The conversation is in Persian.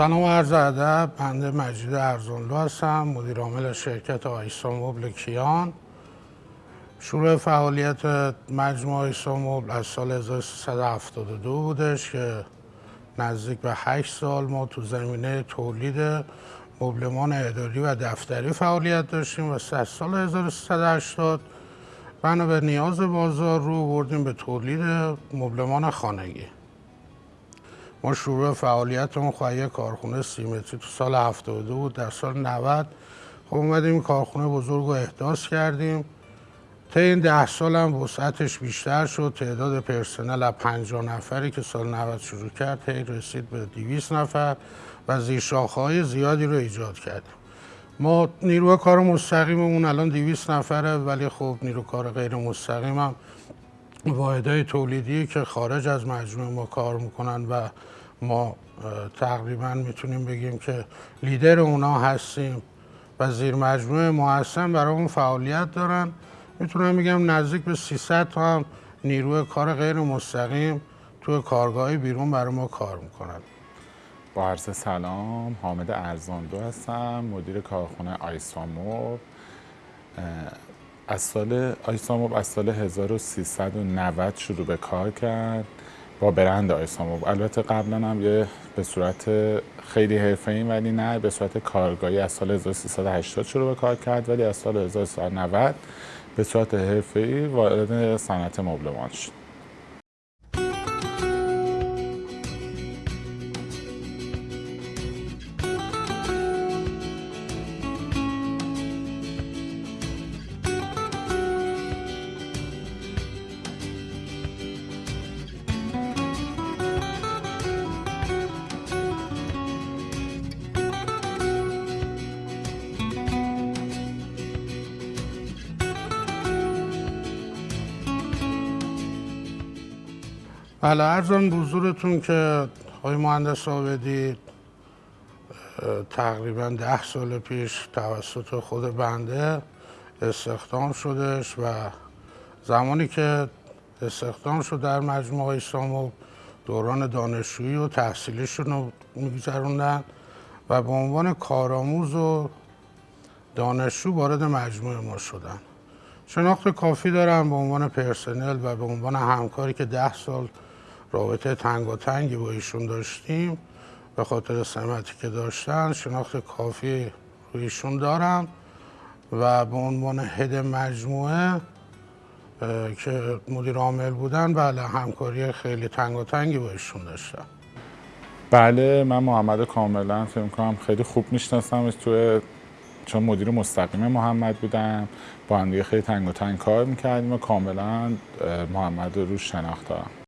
سلام و عرض ادب بنده مجید ارزانلو هستم مدیر عامل شرکت آیسا کیان. شروع فعالیت مجموعه آیسا از سال 1372 بودش که نزدیک به 8 سال ما تو زمینه تولید مبلمان اداری و دفتری فعالیت داشتیم و از سال 1380 بنا به نیاز بازار رو بردیم به تولید مبلمان خانگی. ما شروع فعالیتمون خواهی خب کارخونه سیمتری تو سال 72 بود در سال 90 خب اومدیم کارخونه بزرگ رو احداث کردیم. تا این ده سال هم وسعتش بیشتر شد. تعداد پرسنل از 50 نفری که سال 90 شروع کرد هی رسید به 200 نفر و های زیادی رو ایجاد کردیم. ما نیروی کار مستقیممون الان 200 نفره ولی خب نیروی کار غیر مستقیم هم واحدهای تولیدی که خارج از مجموعه ما کار می‌کنن و ما تقریبا می‌تونیم بگیم که لیدر اونا هستیم و زیر مجموعه ما هستن برای اون فعالیت دارن. می‌تونم بگم نزدیک به 300 تا هم نیروی کار غیر مستقیم توی کارگاهی بیرون برای ما کار می‌کنن. با عرض سلام حامد ارزاندو هستم مدیر کارخونه آیساموب. از سال آیساموب از سال 1390 شروع به کار کرد با برند آیساموب. البته قبلا هم یه به صورت خیلی حرفه‌ای ولی نه به صورت کارگاهی از سال 1380 شروع به کار کرد ولی از سال 1390 به صورت حرفه‌ای وارد صنعت مبلمان شد. بله ارزان بزرگتون که آقای مهندس آبدی تقریبا ده سال پیش توسط خود بنده استخدام شدش و زمانی که استخدام شد در مجموعه اسلام دوران دانشجویی و تحصیلیشون رو میگذروندن و به عنوان کارآموز و دانشجو وارد مجموعه ما شدن. شناخت کافی دارم به عنوان پرسنل و به عنوان همکاری که ده سال رابطه تنگ و تنگی با ایشون داشتیم. به خاطر سمتی که داشتن شناخت کافی روی ایشون دارم و به عنوان هد مجموعه که مدیر عامل بودن بله همکاری خیلی تنگ و تنگی با ایشون داشتم. بله من محمد کاملا فکر کنم خیلی خوب میشناسمش تو چون مدیر مستقیم محمد بودم با هم خیلی تنگ و تنگ کار می‌کردیم و کاملا محمد رو روش شناخت دارم